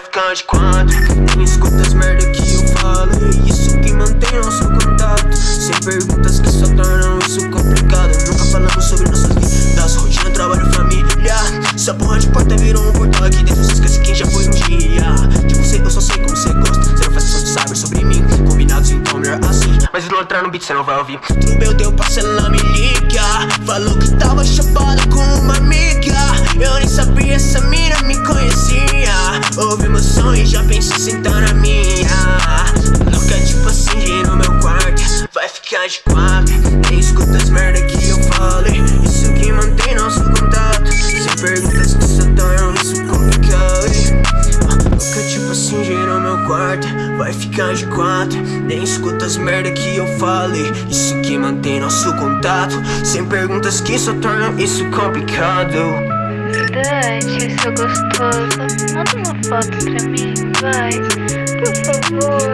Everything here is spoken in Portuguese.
traficante quando Nem escuta as merda que eu falo. É isso que mantém nosso contato. Sem perguntas que só tornam isso complicado. Nunca falamos sobre nossas vidas. Rotina, é trabalho, família Essa porra de porta virou um portal Aqui dentro você esquece quem já foi um dia. Tipo, de você eu só sei como você gosta. Zero facção de saber sobre mim. Combinados então melhor assim. Mas eu não entrar no beat, você não vai ouvir. Tudo bem, eu tenho parcela na milícia. Falou que tava chapado. Sentar na minha. Nunca tipo assim, no meu quarto. Vai ficar de quatro. Nem escuta as merda que eu falei Isso que mantém nosso contato. Sem perguntas que só tornam isso complicado. Nunca tipo assim, de no meu quarto. Vai ficar de quatro. Nem escuta as merda que eu falei Isso que mantém nosso contato. Sem perguntas que só tornam isso complicado. Dante, seu gostoso, manda uma foto pra mim, vai. Por favor.